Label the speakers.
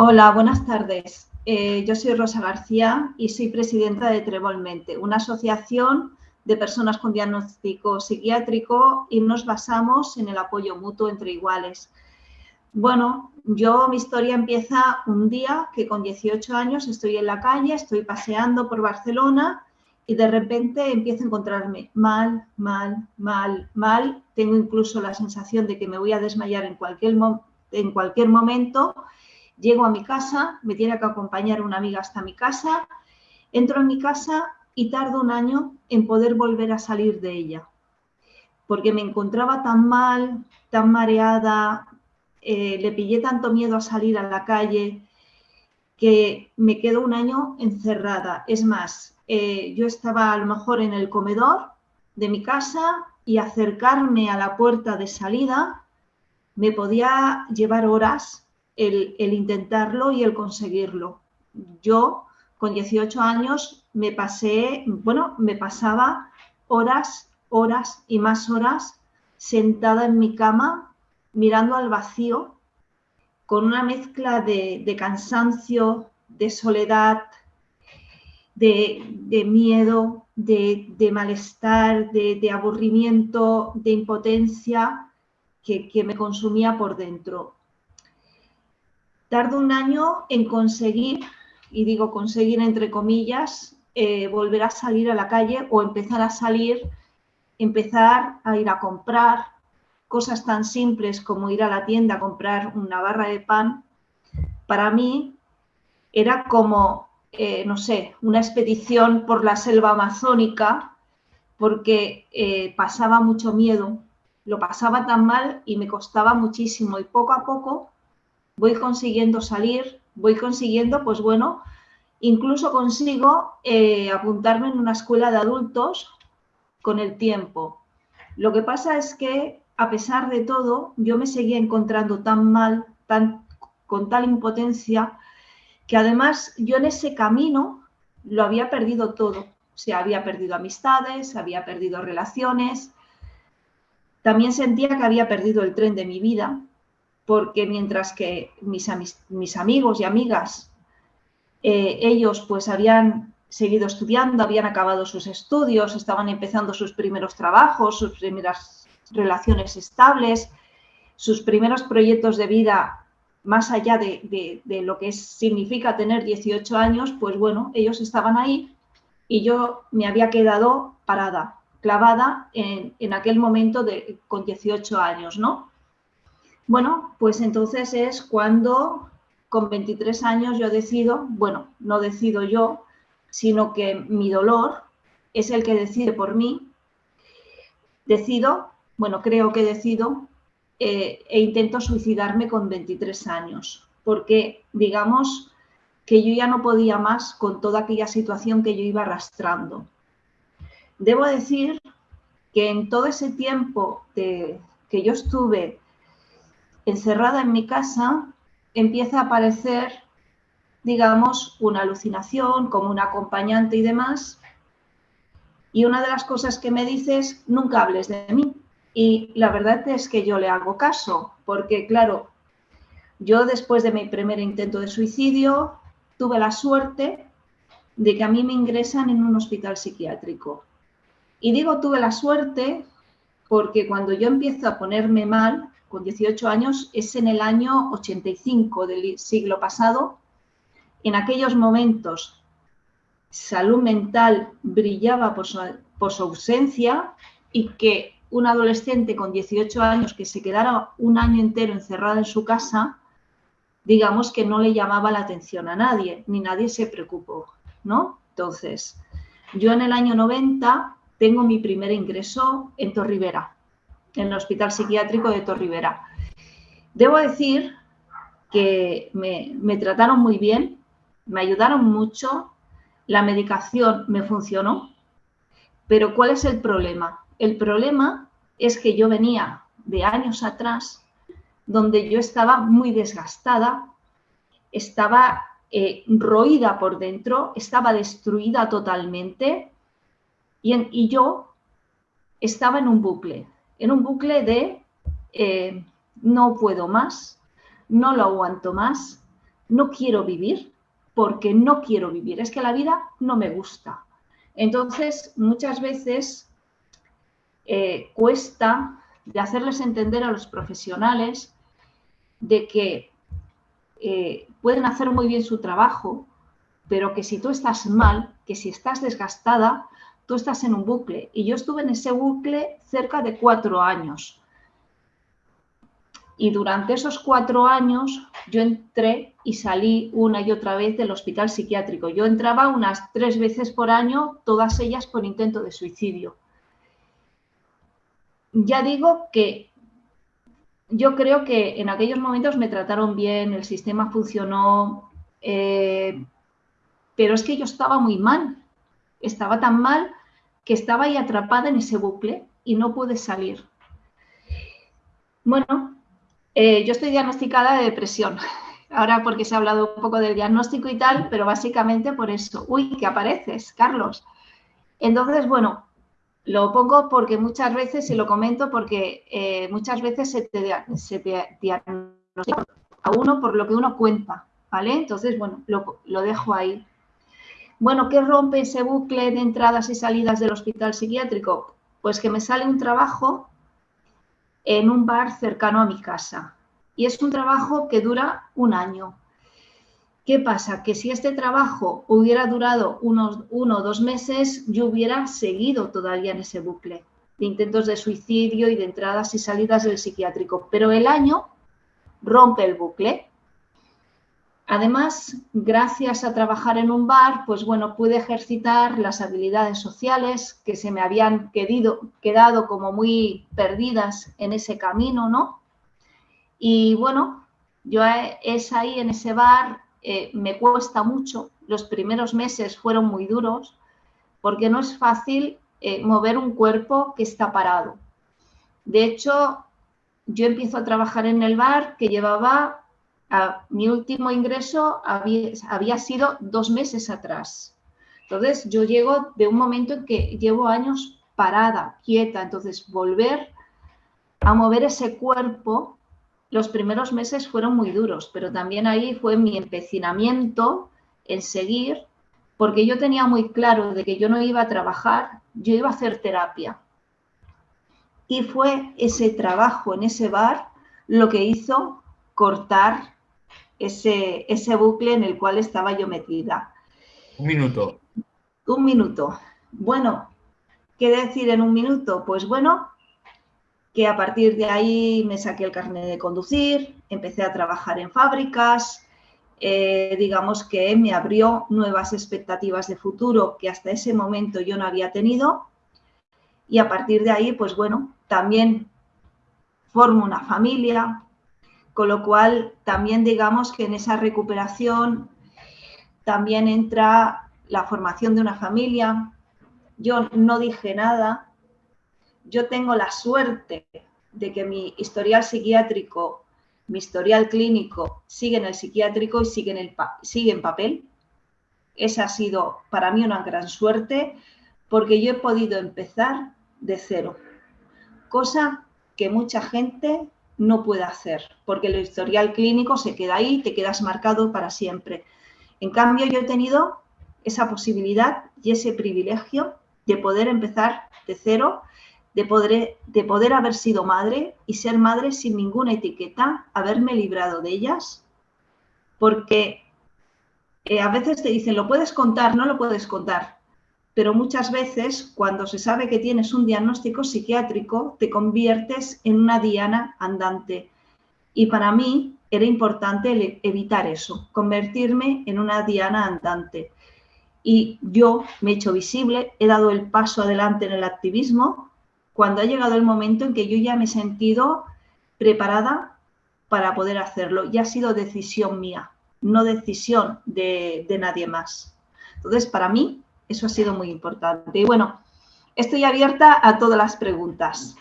Speaker 1: Hola, buenas tardes. Eh, yo soy Rosa García y soy presidenta de Trebolmente, una asociación de personas con diagnóstico psiquiátrico y nos basamos en el apoyo mutuo entre iguales. Bueno, yo mi historia empieza un día que con 18 años estoy en la calle, estoy paseando por Barcelona y de repente empiezo a encontrarme mal, mal, mal, mal. Tengo incluso la sensación de que me voy a desmayar en cualquier, en cualquier momento. Llego a mi casa, me tiene que acompañar una amiga hasta mi casa, entro en mi casa y tardo un año en poder volver a salir de ella, porque me encontraba tan mal, tan mareada, eh, le pillé tanto miedo a salir a la calle que me quedo un año encerrada. Es más, eh, yo estaba a lo mejor en el comedor de mi casa y acercarme a la puerta de salida me podía llevar horas el, intentarlo y el conseguirlo. Yo con 18 años me pasé, bueno, me pasaba horas, horas y más horas sentada en mi cama mirando al vacío con una mezcla de, cansancio, de soledad, de, miedo, de, malestar, de, aburrimiento, de impotencia que, me consumía por dentro. Tardo un año en conseguir, y digo conseguir entre comillas, eh, volver a salir a la calle o empezar a salir, empezar a ir a comprar, cosas tan simples como ir a la tienda a comprar una barra de pan, para mí era como, eh, no sé, una expedición por la selva amazónica, porque eh, pasaba mucho miedo, lo pasaba tan mal y me costaba muchísimo y poco a poco voy consiguiendo salir, voy consiguiendo, pues bueno, incluso consigo eh, apuntarme en una escuela de adultos con el tiempo. Lo que pasa es que a pesar de todo, yo me seguía encontrando tan mal, tan, con tal impotencia, que además yo en ese camino lo había perdido todo. O sea, había perdido amistades, había perdido relaciones. También sentía que había perdido el tren de mi vida, porque mientras que mis, amigos y amigas, eh, ellos pues habían seguido estudiando, habían acabado sus estudios, estaban empezando sus primeros trabajos, sus primeras relaciones estables, sus primeros proyectos de vida más allá de, lo que significa tener 18 años, pues bueno, ellos estaban ahí y yo me había quedado parada, clavada en, aquel momento de, con 18 años, ¿no? Bueno, pues entonces es cuando con 23 años yo decido, bueno, no decido yo, sino que mi dolor es el que decide por mí, decido bueno, creo que decido eh, e intento suicidarme con 23 años, porque digamos que yo ya no podía más con toda aquella situación que yo iba arrastrando. Debo decir que en todo ese tiempo que yo estuve encerrada en mi casa, empieza a aparecer, digamos, una alucinación como un acompañante y demás. Y una de las cosas que me dices, nunca hables de mí. Y la verdad es que yo le hago caso, porque claro, yo después de mi primer intento de suicidio tuve la suerte de que a mí me ingresan en un hospital psiquiátrico. Y digo tuve la suerte porque cuando yo empiezo a ponerme mal, con 18 años, es en el año 85 del siglo pasado. En aquellos momentos, salud mental brillaba por su, ausencia y que un adolescente con 18 años que se quedara un año entero encerrada en su casa, digamos que no le llamaba la atención a nadie, ni nadie se preocupó, ¿no? Entonces, yo en el año 90 tengo mi primer ingreso en Torrivera, en el Hospital Psiquiátrico de Torrivera. Debo decir que me, trataron muy bien, me ayudaron mucho, la medicación me funcionó, pero ¿cuál es el problema? El problema es que yo venía de años atrás donde yo estaba muy desgastada, estaba eh, roída por dentro, estaba destruida totalmente y, yo estaba en un bucle, en un bucle de eh, no puedo más, no lo aguanto más, no quiero vivir porque no quiero vivir, es que la vida no me gusta. Entonces, muchas veces eh, cuesta de hacerles entender a los profesionales de que eh, pueden hacer muy bien su trabajo, pero que si tú estás mal, que si estás desgastada, tú estás en un bucle. Y yo estuve en ese bucle cerca de cuatro años. Y durante esos cuatro años yo entré y salí una y otra vez del hospital psiquiátrico. Yo entraba unas tres veces por año, todas ellas por intento de suicidio. Ya digo que yo creo que en aquellos momentos me trataron bien, el sistema funcionó, eh, pero es que yo estaba muy mal. Estaba tan mal que estaba ahí atrapada en ese bucle y no pude salir. Bueno, eh, yo estoy diagnosticada de depresión. Ahora porque se ha hablado un poco del diagnóstico y tal, pero básicamente por eso. Uy, que apareces, Carlos. Entonces, bueno, lo pongo porque muchas veces, y lo comento porque eh, muchas veces se te, diagnostica a uno por lo que uno cuenta, ¿vale? Entonces, bueno, lo dejo ahí. Bueno, ¿qué rompe ese bucle de entradas y salidas del hospital psiquiátrico? Pues que me sale un trabajo en un bar cercano a mi casa. Y es un trabajo que dura un año. ¿Qué pasa? Que si este trabajo hubiera durado unos uno o dos meses, yo hubiera seguido todavía en ese bucle de intentos de suicidio y de entradas y salidas del psiquiátrico. Pero el año rompe el bucle. Además, gracias a trabajar en un bar, pues bueno, pude ejercitar las habilidades sociales que se me habían quedado como muy perdidas en ese camino, ¿no? Y bueno, yo es ahí en ese bar eh, me cuesta mucho. Los primeros meses fueron muy duros porque no es fácil eh, mover un cuerpo que está parado. De hecho, yo empiezo a trabajar en el bar que llevaba, mi último ingreso había, había sido dos meses atrás. Entonces, yo llego de un momento en que llevo años parada, quieta. Entonces, volver a mover ese cuerpo los primeros meses fueron muy duros, pero también ahí fue mi empecinamiento en seguir, porque yo tenía muy claro de que yo no iba a trabajar, yo iba a hacer terapia. Y fue ese trabajo en ese bar lo que hizo cortar ese, ese bucle en el cual estaba yo metida.
Speaker 2: Un minuto.
Speaker 1: Un minuto. Bueno, ¿qué decir en un minuto? Pues bueno, que a partir de ahí me saqué el carnet de conducir, empecé a trabajar en fábricas, eh, digamos que me abrió nuevas expectativas de futuro que hasta ese momento yo no había tenido. Y a partir de ahí, pues bueno, también formo una familia, con lo cual también digamos que en esa recuperación también entra la formación de una familia. Yo no dije nada, yo tengo la suerte de que mi historial psiquiátrico, mi historial clínico sigue en el psiquiátrico y sigue en, el sigue en papel. Esa ha sido para mí una gran suerte porque yo he podido empezar de cero, cosa que mucha gente no puede hacer, porque el historial clínico se queda ahí, te quedas marcado para siempre. En cambio, yo he tenido esa posibilidad y ese privilegio de poder empezar de cero de poder, de poder haber sido madre y ser madre sin ninguna etiqueta, haberme librado de ellas, porque eh, a veces te dicen, lo puedes contar, no lo puedes contar, pero muchas veces cuando se sabe que tienes un diagnóstico psiquiátrico, te conviertes en una diana andante. Y para mí era importante evitar eso, convertirme en una diana andante. Y yo me he hecho visible, he dado el paso adelante en el activismo, cuando ha llegado el momento en que yo ya me he sentido preparada para poder hacerlo. Y ha sido decisión mía, no decisión de, nadie más. Entonces, para mí, eso ha sido muy importante. Y bueno, estoy abierta a todas las preguntas.